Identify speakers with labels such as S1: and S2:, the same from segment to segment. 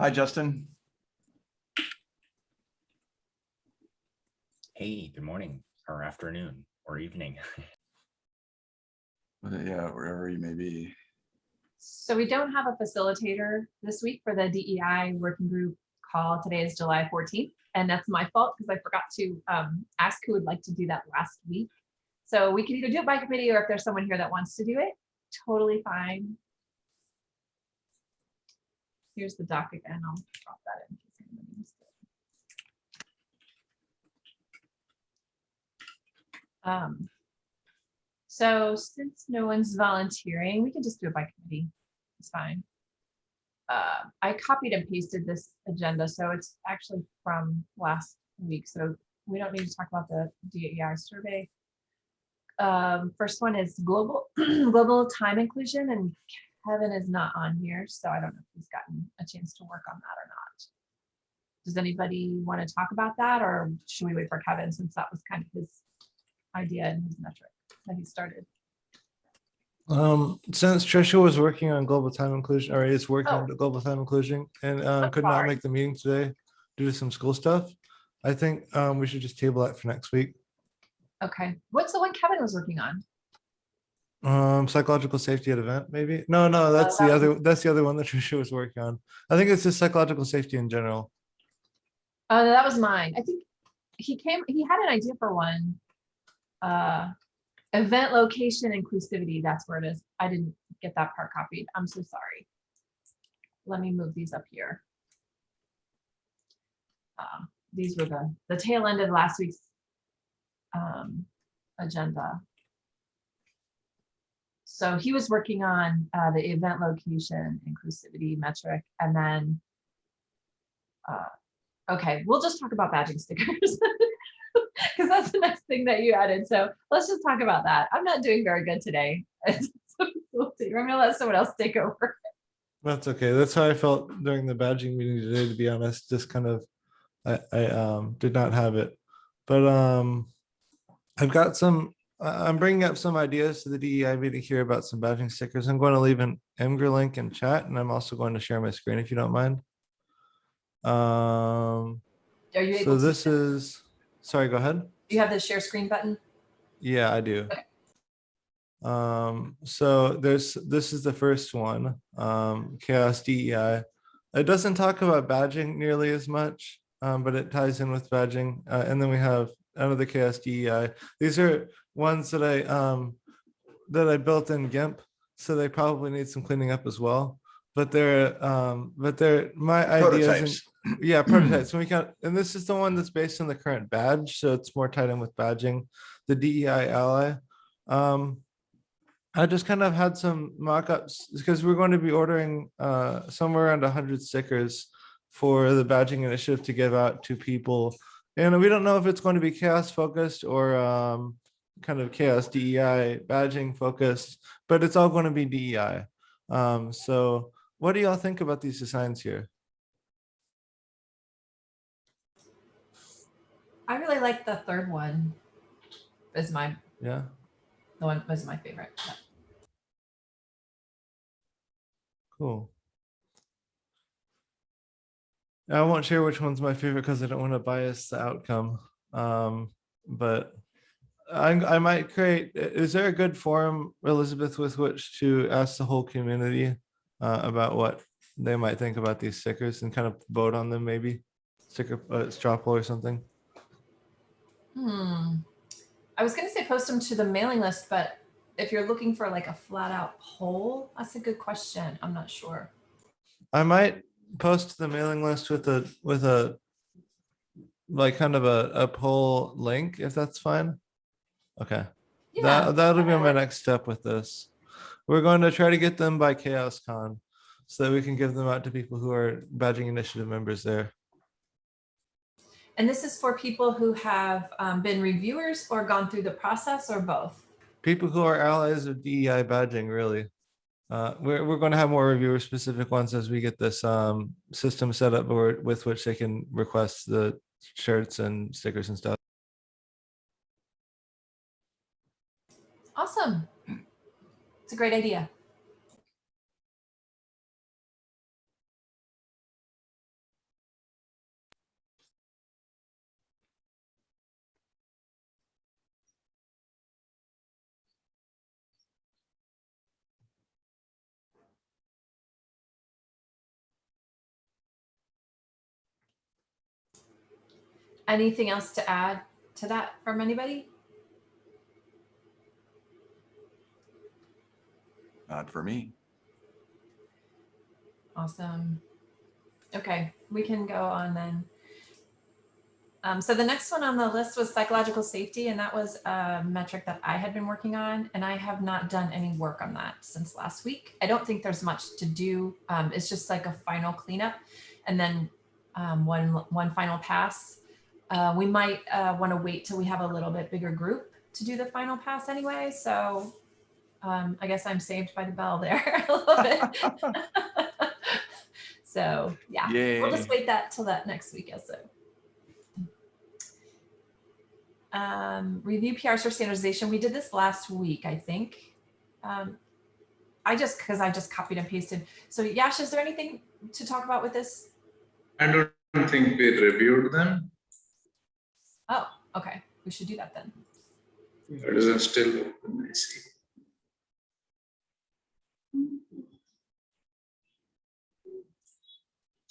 S1: Hi, Justin.
S2: Hey, good morning or afternoon or evening.
S1: Yeah, wherever you may be.
S3: So we don't have a facilitator this week for the DEI working group call. Today is July 14th, and that's my fault because I forgot to um, ask who would like to do that last week. So we can either do it by committee or if there's someone here that wants to do it, totally fine. Here's the doc again. I'll drop that in. Um, so since no one's volunteering, we can just do it by committee. It's fine. Uh, I copied and pasted this agenda, so it's actually from last week, so we don't need to talk about the DEI survey. Um, first one is global, global time inclusion, and Kevin is not on here, so I don't know if he's gotten a chance to work on that or not. Does anybody want to talk about that, or should we wait for Kevin, since that was kind of his idea and his metric that he started?
S4: Um, since Trisha was working on global time inclusion, or is working
S3: Oh.
S4: on global time inclusion and uh, could not make the meeting today due to some school stuff. I think um, we should just table that for next week.
S3: Okay, what's the one Kevin was working on?
S4: Um, psychological safety at event, maybe? No, no, that's
S3: that
S4: the other, that's the other one that Trisha was working on. I think it's just psychological safety in general.
S3: Oh, that was mine. I think he came, he had an idea for one. Uh, event location inclusivity, that's where it is. I didn't get that part copied. I'm so sorry. Let me move these up here. Um, These were the, the tail end of last week's um, agenda. So he was working on uh, the event location inclusivity metric and then uh, Okay, we'll just talk about badging stickers. Because that's the next thing that you added. So let's just talk about that. I'm not doing very good today. I'm gonna let someone else take over.
S4: That's okay. That's how I felt during the badging meeting today, to be honest, just kind of, I, I, um, did not have it. But, um, I've got some, I'm bringing up some ideas to the DEI meeting here about some badging stickers. I'm going to leave an Imgur link in chat and I'm also going to share my screen if you don't mind. Um,
S3: Are you
S4: so
S3: able to,
S4: this is, sorry, go ahead.
S3: do you have the share screen button?
S4: Yeah, I do.
S3: Okay.
S4: Um, so there's, this is the first one, um, CHAOSS DEI. It doesn't talk about badging nearly as much, um, but it ties in with badging. Uh, and then we have another CHAOSS DEI. These are ones that I, um, that I built in GIMP, so they probably need some cleaning up as well. But they're, um, but they're, my ideas. and- yeah, prototypes. So we got, and this is the one that's based on the current badge, so it's more tied in with badging, the DEI ally. Um, I just kind of had some mock-ups because we're going to be ordering uh somewhere around hundred stickers for the badging initiative to give out to people. And we don't know if it's going to be CHAOSS focused or um kind of CHAOSS DEI badging focused, but it's all going to be DEI. Um, so what do y'all think about these designs here?
S3: I really like the third one. Is my,
S4: Yeah.
S3: the one was my favorite.
S4: Cool. I won't share which one's my favorite because I don't want to bias the outcome. Um, but I, I might create, is there a good forum, Elizabeth, with which to ask the whole community uh, about what they might think about these stickers and kind of vote on them maybe? Sticker, uh, straw poll or something?
S3: Hmm. I was gonna say post them to the mailing list, but if you're looking for like a flat out poll, that's a good question. I'm not sure.
S4: I might post the mailing list with a, with a, like kind of a, a poll link, if that's fine. Okay.
S3: Yeah,
S4: That, that'll be my next step with this. We're going to try to get them by CHAOSScon so that we can give them out to people who are badging initiative members there.
S3: And this is for people who have um, been reviewers or gone through the process or both.
S4: People who are allies of DEI badging, really. Uh, we're, we're going to have more reviewer specific ones as we get this um, system set up or with which they can request the shirts and stickers and stuff.
S3: Awesome. It's a great idea. Anything else to add to that from anybody?
S1: Not for me.
S3: Awesome. Okay, we can go on then. Um, so the next one on the list was psychological safety, and that was a metric that I had been working on, and I have not done any work on that since last week. I don't think there's much to do. Um, it's just like a final cleanup, and then um, one one final pass. Uh, we might uh, want to wait till we have a little bit bigger group to do the final pass anyway. So um, I guess I'm saved by the bell there a little bit. so yeah, we'll just wait that till that next week. So. Um, review PRs for standardization. We did this last week, I think. Um, I just because I just copied and pasted. So Yash, is there anything to talk about with this?
S5: I don't think we reviewed them.
S3: Oh, okay. We should do that then.
S5: It is still open, I see.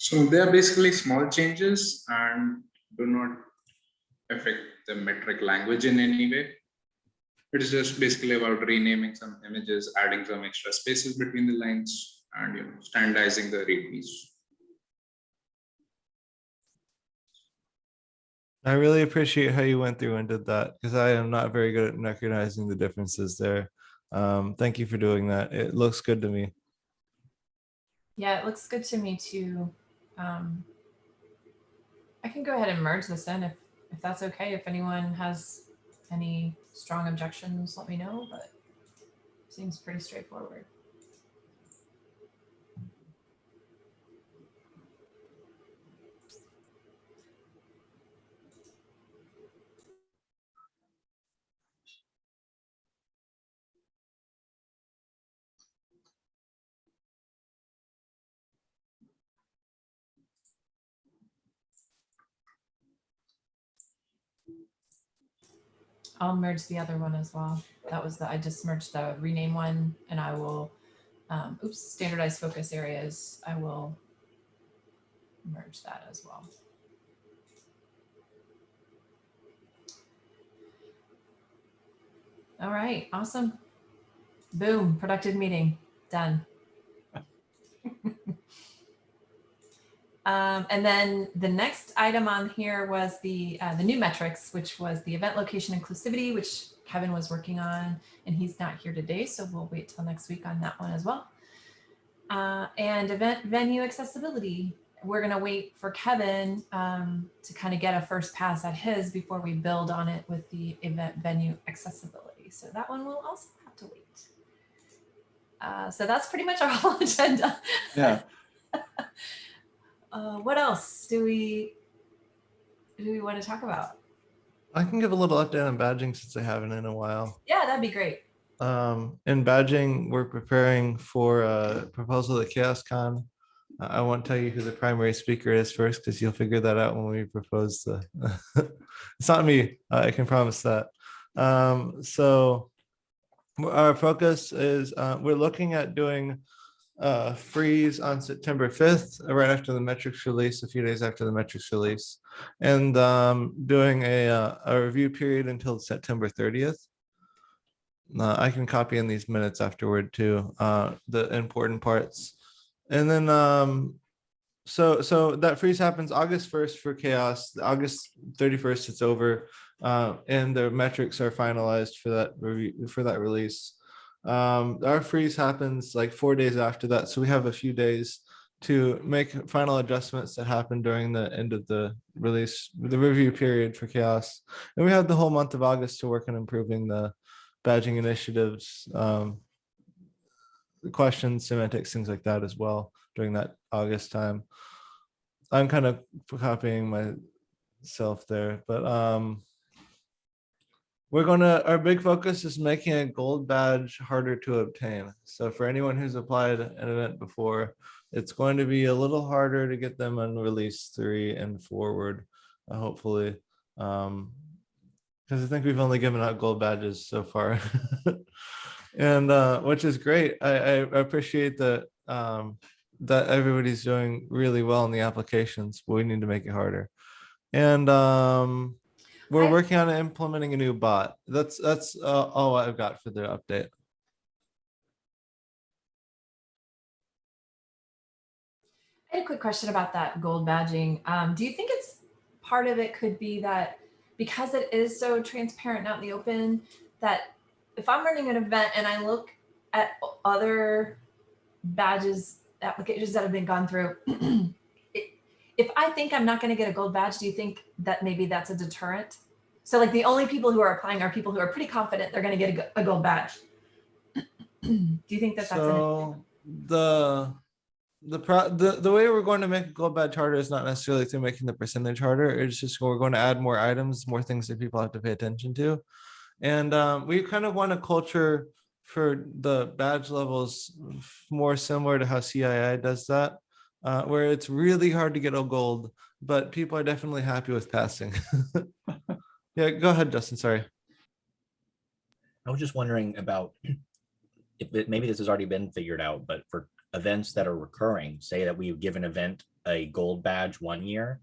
S5: So they are basically small changes and do not affect the metric language in any way. It is just basically about renaming some images, adding some extra spaces between the lines and you know standardizing the readmes.
S4: I really appreciate how you went through and did that because I am not very good at recognizing the differences there. Um, thank you for doing that. It looks good to me.
S3: Yeah, it looks good to me too. Um, I can go ahead and merge this in if if that's okay. If anyone has any strong objections, let me know. But seems pretty straightforward. I'll merge the other one as well. That was the, I just merged the rename one and I will, um, oops, standardized focus areas. I will merge that as well. All right, awesome. Boom, productive meeting, done. Um, and then the next item on here was the uh, the new metrics, which was the event location inclusivity, which Kevin was working on, and he's not here today, so we'll wait till next week on that one as well. Uh, and event venue accessibility, we're gonna wait for Kevin um, to kind of get a first pass at his before we build on it with the event venue accessibility. So that one will also have to wait. Uh, so that's pretty much our whole agenda.
S1: Yeah,
S3: Uh, what else do we do we want to talk about?
S4: I can give a little update on badging since I haven't in a while.
S3: Yeah, that'd be great.
S4: Um, in badging, we're preparing for a proposal at CHAOSScon. I won't tell you who the primary speaker is first because you'll figure that out when we propose the. it's not me. I can promise that. Um, so our focus is uh, we're looking at doing uh, freeze on September 5th, right after the metrics release, a few days after the metrics release, and um, doing a, uh, a review period until September 30th. Uh, I can copy in these minutes afterward too, uh, the important parts. And then, um, so, so that freeze happens August 1st for CHAOSS, August 31st, it's over. Uh, and the metrics are finalized for that review, for that release. Um, our freeze happens like four days after that. So we have a few days to make final adjustments that happen during the end of the release, the review period for CHAOSS. And we have the whole month of August to work on improving the badging initiatives, um, the questions, semantics, things like that as well during that August time. I'm kind of copying myself there, but um, we're gonna, our big focus is making a gold badge harder to obtain. So for anyone who's applied an event before, it's going to be a little harder to get them on release three and forward, uh, hopefully. Um, because I think we've only given out gold badges so far. and uh, which is great. I, I appreciate that um, that everybody's doing really well in the applications, but we need to make it harder. And um, we're
S3: I-
S4: working on implementing a new bot. That's, that's uh, all I've got for the update.
S3: I had a quick question about that gold badging. Um, do you think it's part of it could be that because it is so transparent out in the open, that if I'm running an event and I look at other badges, applications that have been gone through, if I think I'm not going to get a gold badge, do you think that maybe that's a deterrent? So like the only people who are applying are people who are pretty confident they're going to get a gold badge. do you think that that's an,
S4: So the, the pro, the, the way we're going to make a gold badge harder is not necessarily through making the percentage harder. It's just we're going to add more items, more things that people have to pay attention to. And um, we kind of want a culture for the badge levels more similar to how CII does that, uh, where it's really hard to get a gold, but people are definitely happy with passing. Yeah, go ahead, Justin, sorry.
S2: I was just wondering about if it, maybe this has already been figured out, but for events that are recurring, say that we give an event a gold badge one year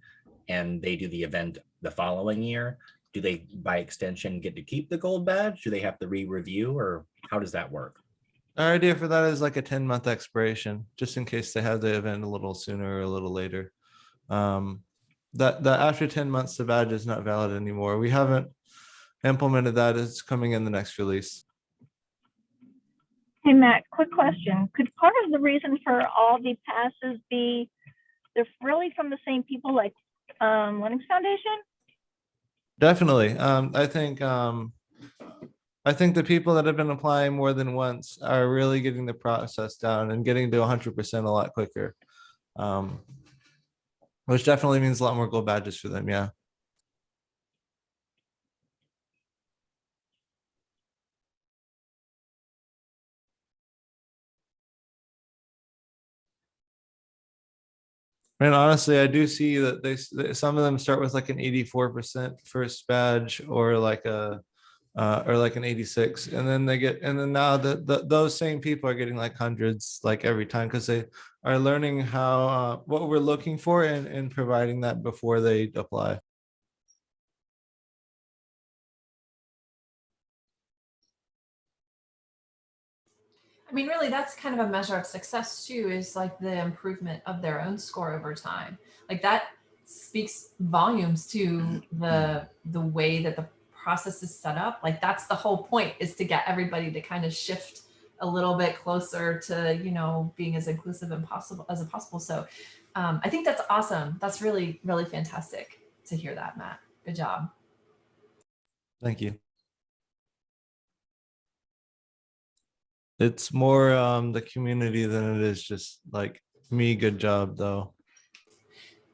S2: and they do the event the following year, do they by extension get to keep the gold badge? Do they have to re-review or how does that work?
S4: Our idea for that is like a ten month expiration, just in case they have the event a little sooner or a little later. Um, that, that after ten months, the badge is not valid anymore. We haven't implemented that. It's coming in the next release.
S6: Hey, Matt, quick question. Could part of the reason for all the passes be they're really from the same people like um, Linux Foundation?
S4: Definitely. Um, I think, um, I think the people that have been applying more than once are really getting the process down and getting to hundred percent a lot quicker. Um, which definitely means a lot more gold badges for them. Yeah. And honestly, I do see that they, some of them start with like an eighty-four percent first badge or like a, uh, or like an eighty-six, and then they get, and then now the, the, those same people are getting like hundreds like every time because they are learning how, uh, what we're looking for and, and providing that before they apply.
S3: I mean, really, that's kind of a measure of success too, is like the improvement of their own score over time. Like that speaks volumes to the the way that the process is set up. Like that's the whole point is to get everybody to kind of shift a little bit closer to, you know, being as inclusive and possible as possible. So um, I think that's awesome. That's really, really fantastic to hear that, Matt. Good job.
S4: Thank you. It's more, um, the community than it is just like me, good job though.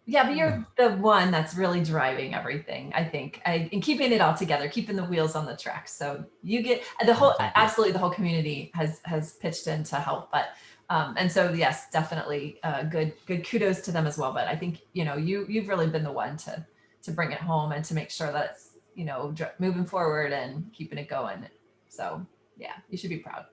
S3: Yeah, but you're the one that's really driving everything, I think, I, and keeping it all together, keeping the wheels on the track. So you get the whole, absolutely, the whole community has has pitched in to help. But um, and so yes, definitely, uh, good good kudos to them as well. But I think you know you you've really been the one to to bring it home and to make sure that it's you know moving forward and keeping it going. So yeah, you should be proud.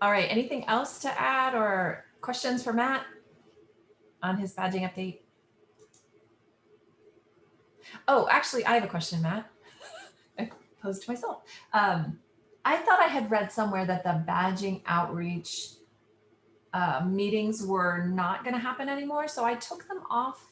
S3: All right, anything else to add or questions for Matt on his badging update? Oh, actually, I have a question, Matt. I posed to myself. Um, I thought I had read somewhere that the badging outreach uh, meetings were not going to happen anymore. So I took them off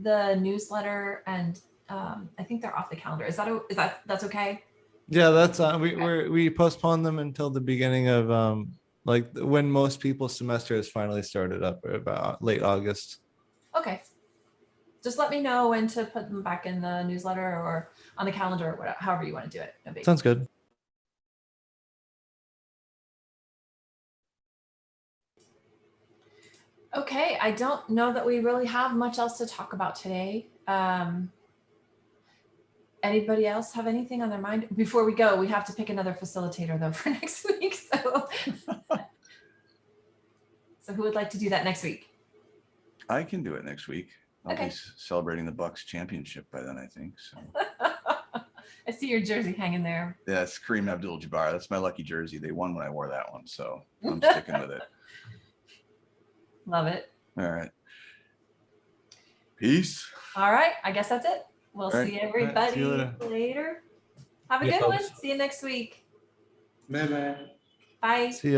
S3: the newsletter and um, I think they're off the calendar. Is that, is that, that's okay?
S4: Yeah, that's, uh, we,
S3: Okay.
S4: we're, we postponed them until the beginning of, um, like when most people's semester has finally started up about late August.
S3: Okay. Just let me know when to put them back in the newsletter or on the calendar or whatever, however you want to do it. No.
S4: Sounds good.
S3: Okay, I don't know that we really have much else to talk about today. Um, anybody else have anything on their mind? Before we go, we have to pick another facilitator though for next week. So, so who would like to do that next week?
S1: I can do it next week. I'll
S3: Okay.
S1: s- celebrating the Bucks championship by then, I think. So
S3: I see your jersey hanging there.
S1: Yeah, it's Kareem Abdul-Jabbar. That's my lucky jersey. They won when I wore that one, so I'm sticking with it.
S3: Love it.
S1: All right. Peace.
S3: All right, I guess that's it. We'll
S1: All right.
S3: see
S4: All right,
S3: everybody
S4: see later.
S3: later. Have a
S2: Yeah,
S3: good one. See you next week.
S5: Bye bye.
S3: Bye.
S4: See ya.